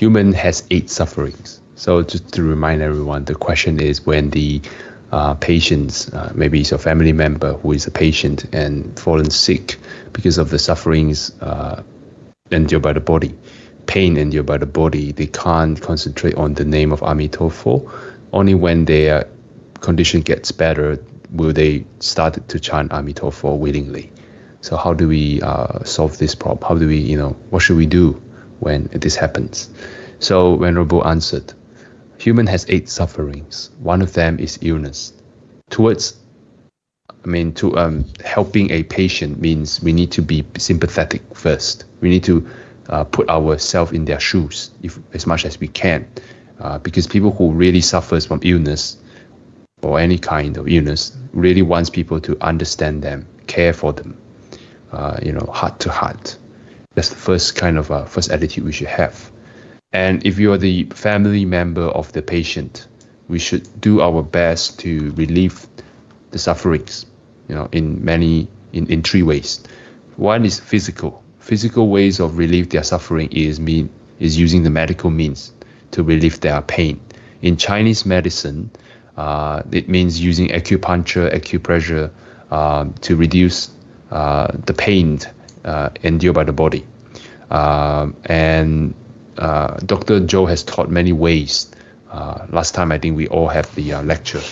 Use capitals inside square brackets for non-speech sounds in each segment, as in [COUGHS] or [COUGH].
human has eight sufferings. So just to remind everyone, the question is when the uh, patients, uh, maybe it's a family member who is a patient and fallen sick because of the sufferings uh, endured by the body, pain endured by the body, they can't concentrate on the name of Amitofo. Only when their condition gets better will they start to chant Amitofo willingly. So how do we uh, solve this problem? How do we, you know, what should we do when this happens? So Venerable answered, human has eight sufferings. One of them is illness. Towards, I mean, to um, helping a patient means we need to be sympathetic first. We need to uh, put ourselves in their shoes if, as much as we can. Uh, because people who really suffers from illness or any kind of illness really wants people to understand them, care for them, uh, you know, heart to heart. That's the first kind of uh, first attitude we should have. And if you are the family member of the patient, we should do our best to relieve the sufferings, you know, in many, in, in three ways. One is physical. Physical ways of relieve their suffering is mean is using the medical means to relieve their pain. In Chinese medicine, uh, it means using acupuncture, acupressure um, to reduce uh, the pain uh, endured by the body. Um, and uh, Dr. Joe has taught many ways. Uh, last time I think we all have the uh, lecture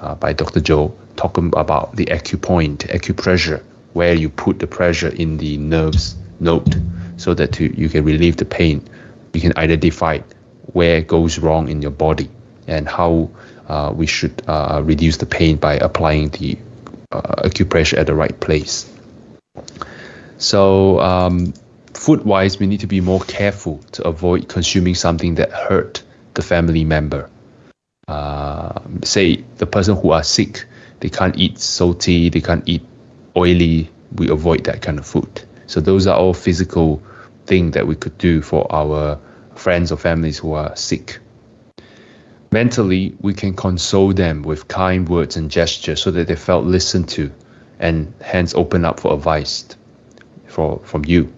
uh, by Dr. Joe talking about the acupoint, acupressure, where you put the pressure in the nerves node so that to, you can relieve the pain. You can identify where goes wrong in your body and how uh, we should uh, reduce the pain by applying the acupressure at the right place. So um, food wise, we need to be more careful to avoid consuming something that hurt the family member. Uh, say the person who are sick, they can't eat salty, they can't eat oily. We avoid that kind of food. So those are all physical things that we could do for our friends or families who are sick. Mentally, we can console them with kind words and gestures so that they felt listened to and hence open up for advice for, from you.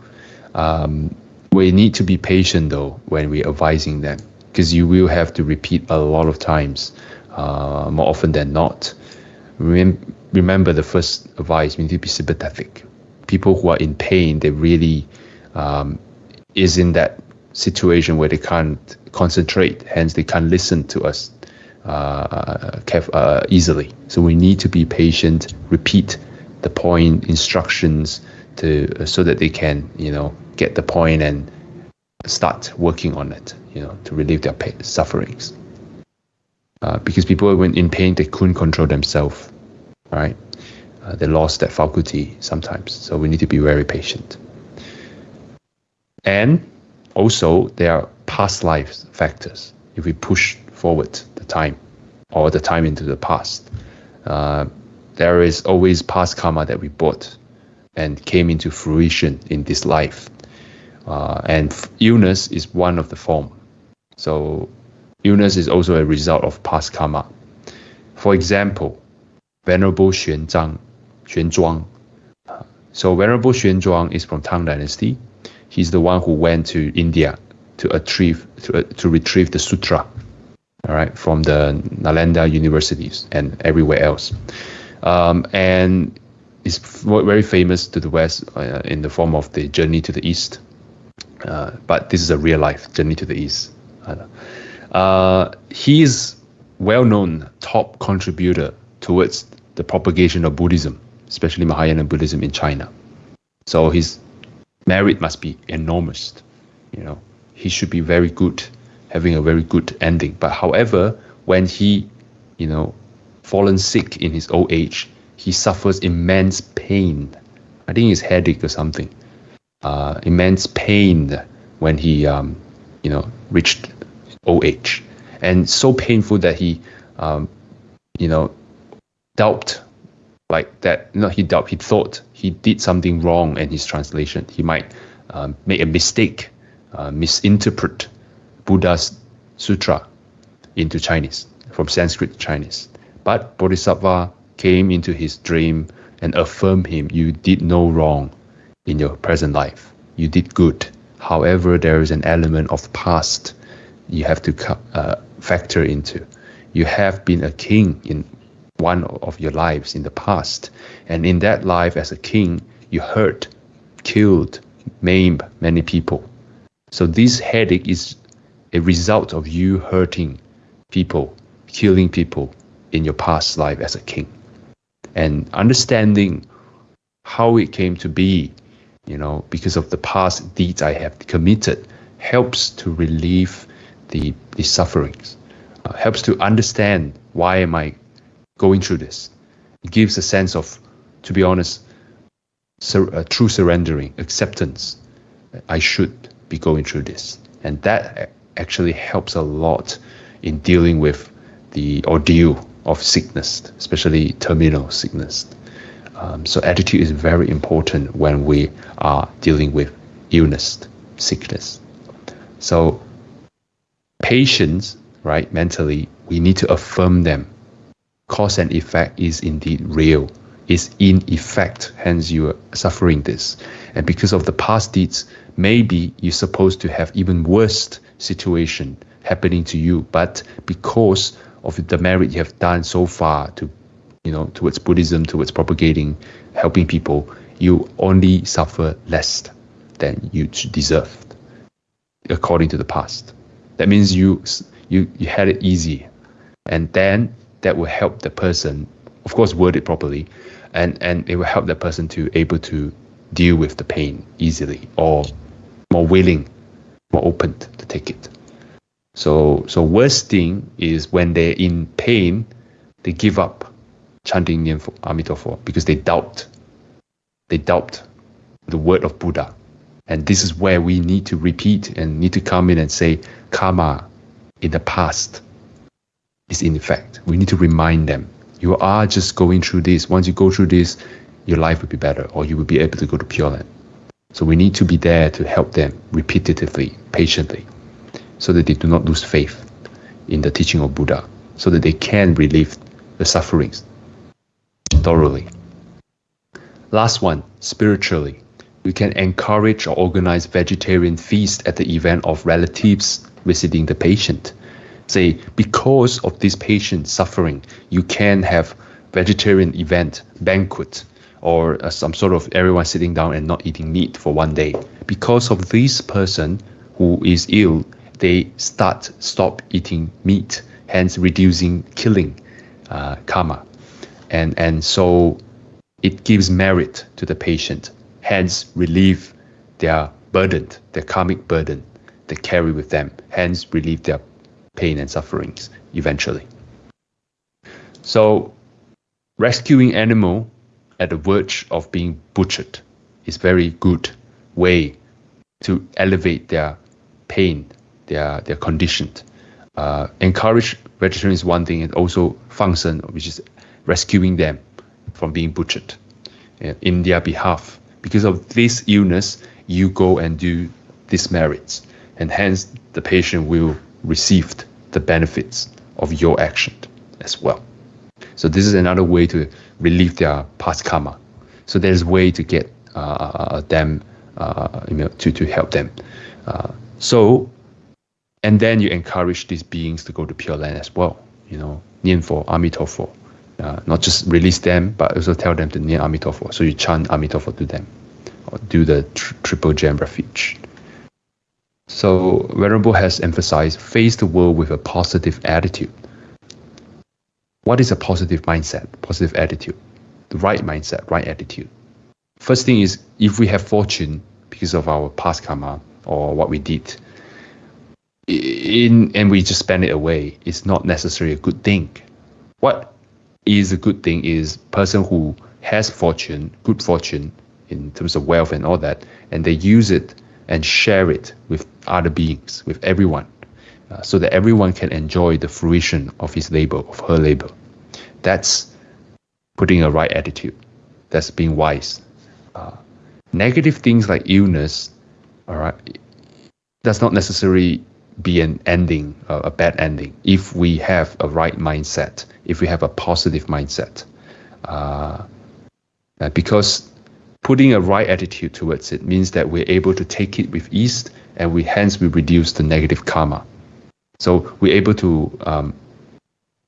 Um, we need to be patient though when we're advising them because you will have to repeat a lot of times, uh, more often than not. Rem- remember the first advice, we need to be sympathetic. People who are in pain, they really um, is in that situation where they can't concentrate, hence they can't listen to us uh, uh, easily. So we need to be patient, repeat the point, instructions, to so that they can you know get the point and start working on it you know to relieve their pain, sufferings. Uh, because people when in pain they couldn't control themselves right? Uh, they lost that faculty sometimes. So we need to be very patient. And also there are past life factors. If we push forward the time or the time into the past uh, there is always past karma that we bought and came into fruition in this life. Uh, and illness is one of the form. So illness is also a result of past karma. For example, Venerable Xuanzang, Xuanzhuang. So Venerable Xuanzhuang is from Tang Dynasty. He's the one who went to India to retrieve to, uh, to retrieve the sutra, all right, from the Nalanda universities and everywhere else. Um, and is very famous to the West uh, in the form of the Journey to the East. Uh, but this is a real life Journey to the East. Uh, he is well-known top contributor towards the propagation of Buddhism, especially Mahayana Buddhism in China. So his merit must be enormous. You know, he should be very good, having a very good ending. But however, when he, you know, fallen sick in his old age, he suffers immense pain. I think it's headache or something. Uh, immense pain when he, um, you know, reached age, and so painful that he, um, you know, doubt like that. Know, he doubt. He thought he did something wrong in his translation. He might um, make a mistake, uh, misinterpret Buddha's sutra into Chinese from Sanskrit to Chinese. But Bodhisattva came into his dream and affirmed him, You did no wrong in your present life. You did good. However, there is an element of past you have to uh, factor into. You have been a king in one of your lives in the past, and in that life as a king, you hurt, killed, maimed many people. So this headache is a result of you hurting people, killing people in your past life as a king. And understanding how it came to be, you know, because of the past deeds I have committed, helps to relieve the, the sufferings, uh, helps to understand why am I going through this. It gives a sense of, to be honest, sur- uh, true surrendering, acceptance. I should be going through this. And that actually helps a lot in dealing with the ordeal of sickness, especially terminal sickness. Um, so attitude is very important when we are dealing with illness, sickness. So patients, right, mentally, we need to affirm them. Cause and effect is indeed real. Is in effect, hence you are suffering this. And because of the past deeds, maybe you're supposed to have even worse situation happening to you, but because of the merit you have done so far to, you know, towards Buddhism, towards propagating, helping people, you only suffer less than you deserved, according to the past. That means you you you had it easy, and then that will help the person, of course, word it properly, and and it will help the person to able to deal with the pain easily or more willing, more open to take it. So, so worst thing is when they're in pain, they give up chanting Amitabha because they doubt. They doubt the word of Buddha. And this is where we need to repeat and need to come in and say, karma in the past is in effect. We need to remind them, you are just going through this. Once you go through this, your life will be better or you will be able to go to Pure Land. So we need to be there to help them repetitively, patiently, so that they do not lose faith in the teaching of Buddha, so that they can relieve the sufferings thoroughly. Last one, spiritually. We can encourage or organize vegetarian feast at the event of relatives visiting the patient. Say, because of this patient suffering, you can have vegetarian event, banquet, or uh, some sort of everyone sitting down and not eating meat for one day. Because of this person who is ill, they start stop eating meat, hence reducing killing uh, karma, and and so it gives merit to the patient, hence relieve their burden, their karmic burden they carry with them, hence relieve their pain and sufferings eventually. So rescuing animal at the verge of being butchered is very good way to elevate their pain, their their condition. Uh, encourage vegetarian is one thing, and also fangsheng, which is rescuing them from being butchered uh, in their behalf. Because of this illness, you go and do these merits, and hence the patient will receive the benefits of your action as well. So this is another way to relieve their past karma. So there's a way to get uh, uh them, uh, you know, to, to help them. Uh, so, and then you encourage these beings to go to Pure Land as well. You know, Nianfo, Amitabha. Uh, not just release them, but also tell them to Nian Amitabha. So you chant Amitabha to them, or do the tr- triple gem refuge. So Venerable has emphasized face the world with a positive attitude. What is a positive mindset, positive attitude? The right mindset, right attitude. First thing is if we have fortune because of our past karma or what we did, in and we just spend it away, it's not necessarily a good thing. What is a good thing is person who has fortune, good fortune in terms of wealth and all that, and they use it and share it with other beings, with everyone uh, so that everyone can enjoy the fruition of his labor, of her labor. That's putting a right attitude. That's being wise. Uh, negative things like illness, all right, does not necessarily be an ending, uh, a bad ending, if we have a right mindset, if we have a positive mindset. Uh, uh because putting a right attitude towards it means that we're able to take it with ease and we hence we reduce the negative karma So we're able to, um,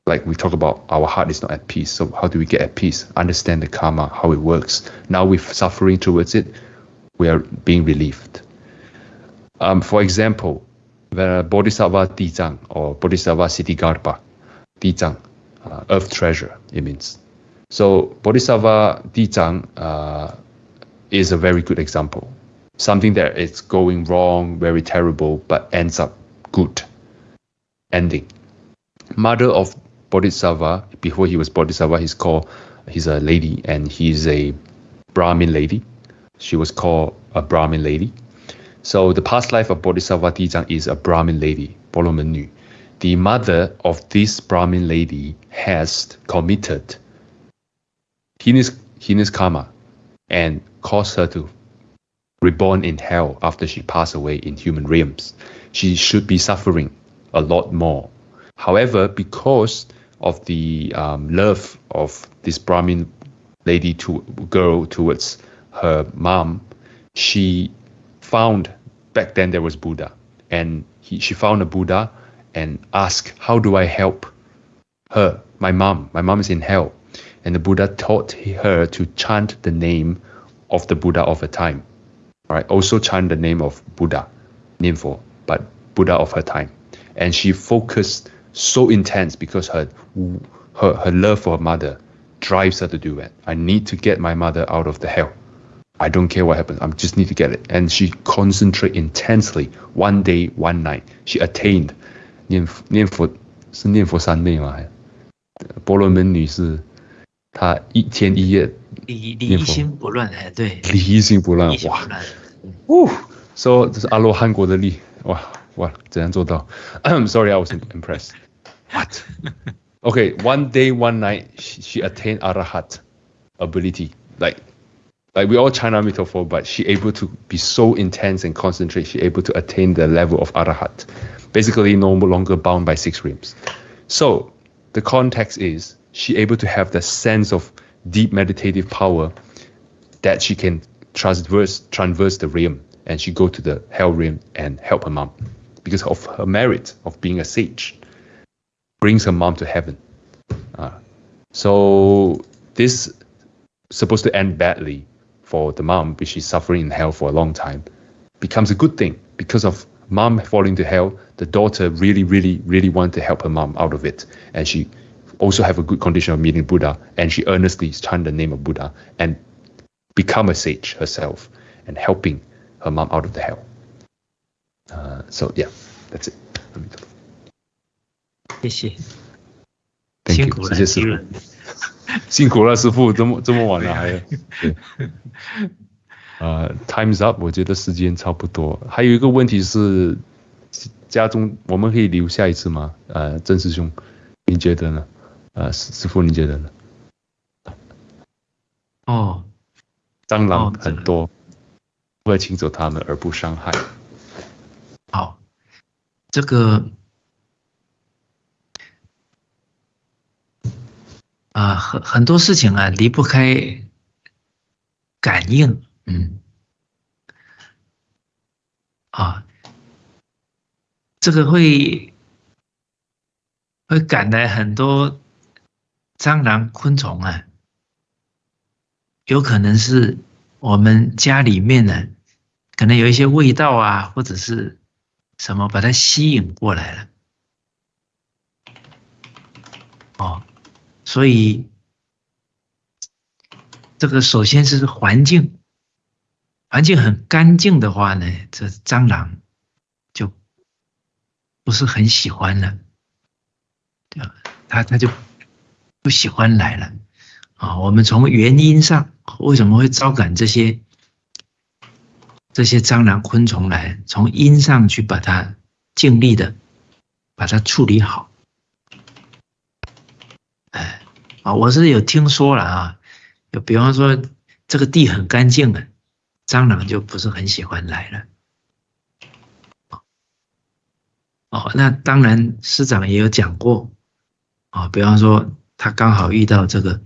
like we talk about, our heart is not at peace. So how do we get at peace? Understand the karma, how it works. Now we're suffering towards it, we are being relieved. Um, for example, the Bodhisattva Dizang or Bodhisattva Ksitigarbha, Dizang, uh, earth treasure, it means. So Bodhisattva Dizang uh, is a very good example. Something that is going wrong, very terrible, but ends up good ending. Mother of Bodhisattva, before he was Bodhisattva, he's called, he's a lady and he's a Brahmin lady. She was called a Brahmin lady. So the past life of Bodhisattva Dizang is a Brahmin lady, Bolomennu. The mother of this Brahmin lady has committed heinous, heinous karma and caused her to reborn in hell after she passed away in human realms. She should be suffering a lot more. However, because of the um, love of this Brahmin lady to girl towards her mom, she found back then there was Buddha, and he, she found a Buddha and asked, "How do I help her, my mom? My mom is in hell." And the Buddha taught her to chant the name of the Buddha of her time, right? Also chant the name of Buddha, Nianfo, but Buddha of her time and she focused so intense because her her her love for her mother drives her to do it. I need to get my mother out of the hell. I don't care what happens. I just need to get it. And she concentrated intensely, one day, one night. She attained 念念佛是念佛三昧嘛？婆罗门女士，她一天一夜离离心不乱，哎，对，离心不乱，哇，哦，说、so, 这是阿罗汉果的力，哇哇，怎样做到？I'm [COUGHS] sorry, I was impressed. What? [LAUGHS] Okay, one day, one night, she attained arahat ability, like like we all China metaphor, but she able to be so intense and concentrate. She able to attain the level of arahat. Basically, no longer bound by six realms. So the context is she able to have the sense of deep meditative power that she can transverse transverse the realm and she go to the hell realm and help her mom because of her merit of being a sage, brings her mom to heaven. Uh, so this supposed to end badly for the mom, which is suffering in hell for a long time, becomes a good thing because of mom falling to hell. The daughter really, really, really wanted to help her mom out of it, and she also have a good condition of meeting Buddha, and she earnestly chant the name of Buddha and become a sage herself and helping her mom out of the hell. Uh, so yeah, that's it. 谢谢，辛苦了，谢谢师傅， [LAUGHS] 辛苦了，师傅，这么这么晚了还，对，[LAUGHS] 呃，Time's up，我觉得时间差不多。还有一个问题是，家中我们可以留下一次吗？呃，郑师兄，你觉得呢？呃，师师傅，你觉得呢？哦，蟑螂很多，如何请走它们而不伤害？好，这个啊，很很多事情啊，离不开感应，嗯，啊，这个会会赶来很多蟑螂、昆虫啊，有可能是我们家里面呢，可能有一些味道啊，或者是。什么把它吸引过来了？哦，所以这个首先是环境，环境很干净的话呢，这蟑螂就不是很喜欢了，对吧？它它就不喜欢来了。啊，我们从原因上为什么会招感这些？这些蟑螂、昆虫来，从因上去把它尽力的把它处理好。哎，啊，我是有听说了啊，就比方说这个地很干净的，蟑螂就不是很喜欢来了。哦，那当然师长也有讲过，啊，比方说他刚好遇到这个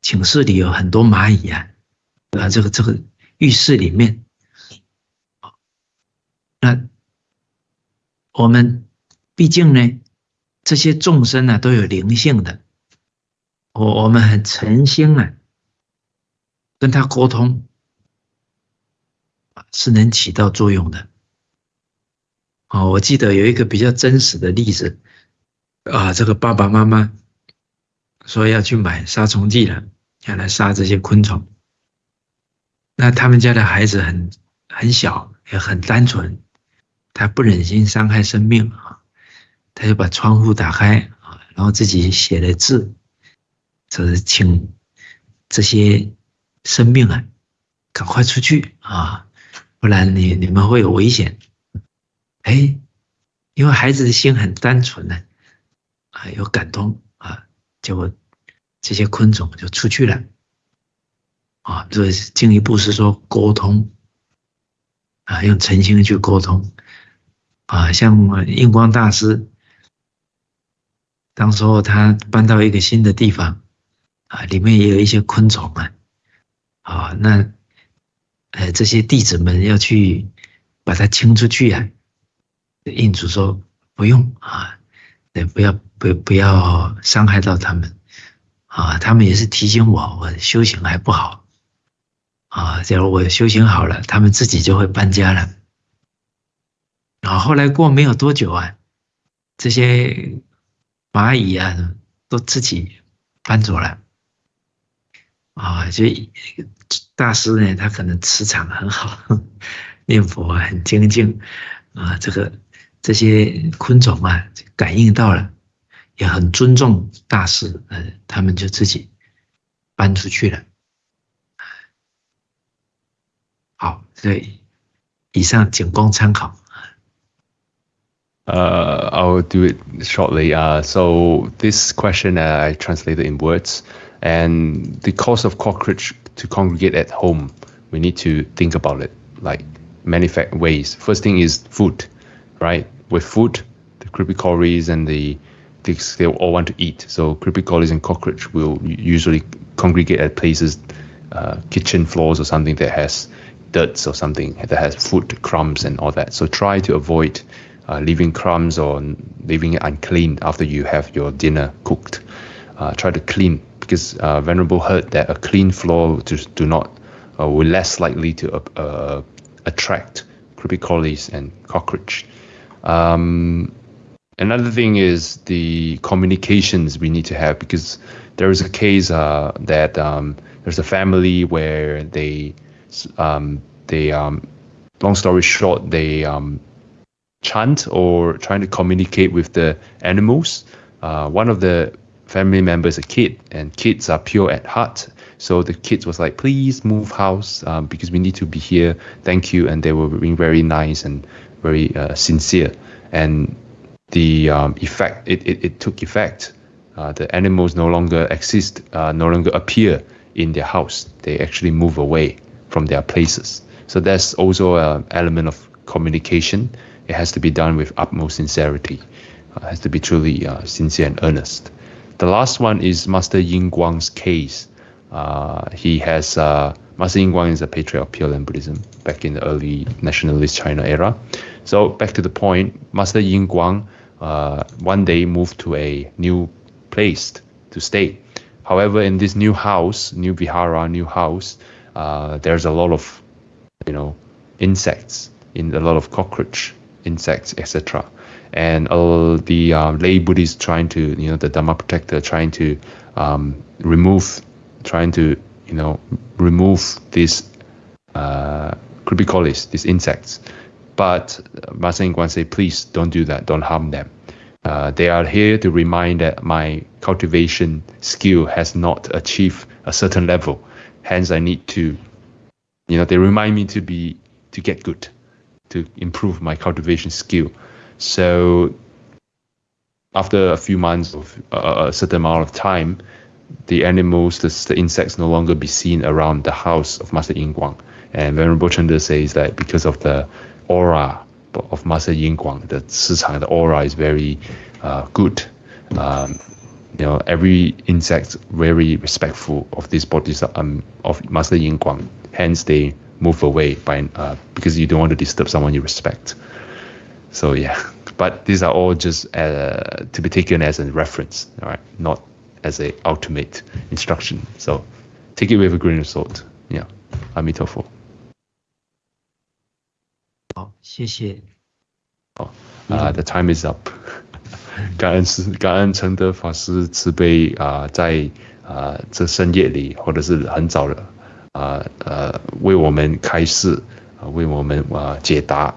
寝室里有很多蚂蚁啊，啊，这个这个。浴室里面，那我们毕竟呢，这些众生呢都有灵性的，我我们很诚心啊，跟他沟通，是能起到作用的。哦，我记得有一个比较真实的例子，啊，这个爸爸妈妈说要去买杀虫剂了，要来杀这些昆虫。那他们家的孩子很很小，也很单纯，他不忍心伤害生命，他就把窗户打开啊，然后自己写了字，就是请这些生命啊，赶快出去啊，不然你你们会有危险。哎，因为孩子的心很单纯呢，啊，有感动啊，结果这些昆虫就出去了，啊，这进一步是说沟通，啊，用诚心去沟通，啊，像印光大师，当时候他搬到一个新的地方，啊，里面也有一些昆虫啊，啊，那，呃，这些弟子们要去把它清出去啊。印主说不用啊，对，不要不不要伤害到他们啊。他们也是提醒我，我修行还不好啊。假如我修行好了，他们自己就会搬家了。然后后来过没有多久啊，这些蚂蚁啊都自己搬走了啊。就大师呢，他可能磁场很好，[LAUGHS] 念佛很精进啊，这个。这些昆虫啊，感应到了，也很尊重大师，呃，他们就自己搬出去了。好，所以以上仅供参考。Uh, I'll do it shortly. Uh, so this question uh, I translated in words, and the cause of cockroach to congregate at home, we need to think about it like many ways. First thing is food, right? with food, the creepy crawlies and the things they all want to eat. So creepy crawlies and cockroach will usually congregate at places, uh, kitchen floors or something that has dirt or something that has food crumbs and all that. So try to avoid uh, leaving crumbs or leaving it unclean after you have your dinner cooked. Uh, try to clean because uh, Venerable heard that a clean floor to, do not uh, will less likely to uh, attract creepy crawlies and cockroach. Um, another thing is the communications we need to have because there is a case uh, that um, there's a family where they um, they um, long story short they um, chant or trying to communicate with the animals. Uh, one of the family members a kid and kids are pure at heart so the kids was like please move house um, because we need to be here thank you and they were being very nice and very uh, sincere, and the um, effect it, it, it, took effect. Uh, the animals no longer exist, uh, no longer appear in their house. They actually move away from their places. So that's also an element of communication. It has to be done with utmost sincerity. Uh, it has to be truly uh, sincere and earnest. The last one is Master Yin Guang's case. Uh, he has Master Yin Guang is a patriarch of Pure Land Buddhism back in the early nationalist China era. So back to the point, Master Yin Guang uh, one day moved to a new place to stay. However, in this new house, new vihara, new house, uh, there's a lot of, you know, insects, in a lot of cockroach insects, etc. And all the uh, lay Buddhists trying to, you know, the Dharma protector trying to um, remove, trying to, you know, remove these uh, crawlies, these insects. But Master Guan say, please don't do that. Don't harm them. Uh, they are here to remind that my cultivation skill has not achieved a certain level. Hence, I need to, you know, they remind me to be to get good, to improve my cultivation skill. So, after a few months of uh, a certain amount of time, the animals, the, the, insects, no longer be seen around the house of Master Yin Guang. And Venerable Chanda says that because of the aura of Master Yin Guang, the 磁场 the aura is very uh, good. Um, you know, every insect very respectful of this bodies um, of Master Yin Guang. Hence, they move away by uh, because you don't want to disturb someone you respect. So yeah, [LAUGHS] but these are all just uh, to be taken as a reference, all right, not as a ultimate instruction. So take it with a grain of salt. Yeah, 阿弥陀佛。好，谢谢。好，啊、t h e time is up [LAUGHS] 感恩师，感恩承德法师慈悲啊，在啊这深夜里，或者是很早的 啊呃，为我们开示啊，为我们啊解答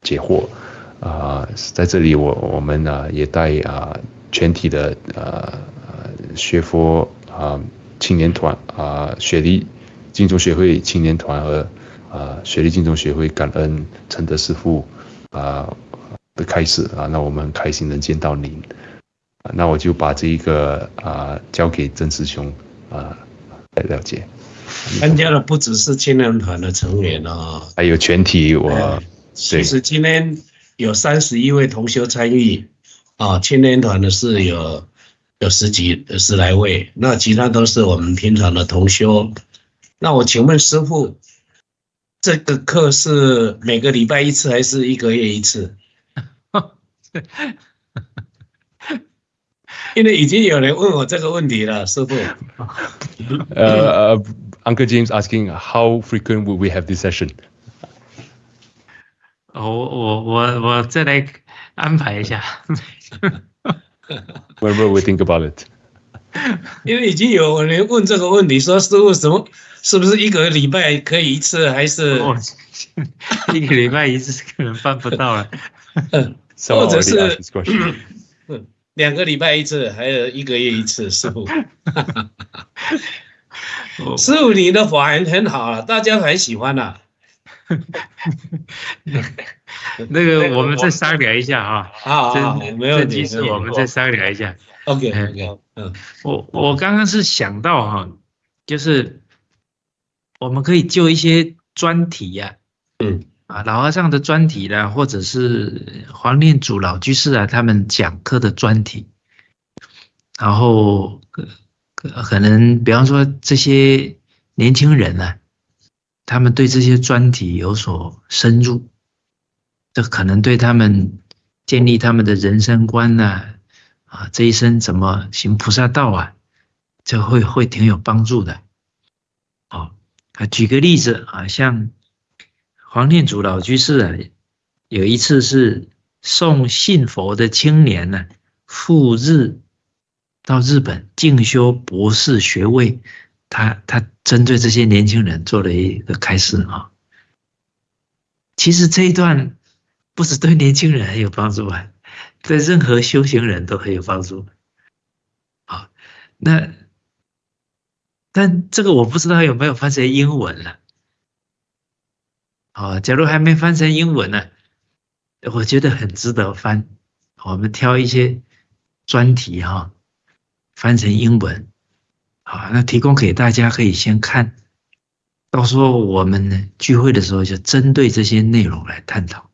解惑啊，在这里我我们呢也带啊全体的呃学佛啊青年团啊雪梨敬重学会青年团和啊雪梨敬重学会感恩承德师傅啊的开始啊，那我们很开心能见到您，那我就把这一个啊交给曾师兄啊来了解。参加的不只是青年团的成员哦，还有全体我。其实今天有三十一位同修参与啊，青年团的是有有十几十来位，那其他都是我们平常的同修。那我请问师傅，这个课是每个礼拜一次还是一个月一次？[LAUGHS] 因为已经有人问我这个问题了，师傅。呃 ，Uncle James asking how frequent will we have this session？我我我我再来安排一下。Whenever we [LAUGHS] think about it。因为已经有人问这个问题，说师傅什么是不是一个礼拜可以一次，还是一个礼拜一次可能办不到了，或者是两个礼拜一次，还有一个月一次，师傅。 [LAUGHS] [LAUGHS] 师傅，你的法人很好啊，大家很喜欢呐。[LAUGHS] 那个，我们再商量一下啊。好，好，没有问题。我们再商量一下。嗯，我我刚刚是想到哈，就是我们可以就一些专题呀，嗯，啊，老和尚的专题啦，或者是黄念祖老居士啊，他们讲课的专题，然后可可能，比方说这些年轻人呢。他们对这些专题有所深入，这可能对他们建立他们的人生观呢，啊，这一生怎么行菩萨道啊，这会会挺有帮助的。好，啊，举个例子啊，像黄念祖老居士啊，有一次是送信佛的青年呢赴日到日本进修博士学位。他他针对这些年轻人做了一个开示啊，其实这一段不是对年轻人很有帮助啊，对任何修行人都很有帮助。好，那但这个我不知道有没有翻成英文了。好，假如还没翻成英文呢，我觉得很值得翻。我们挑一些专题哈，翻成英文。好，那提供给大家可以先看，到时候我们呢聚会的时候就针对这些内容来探讨。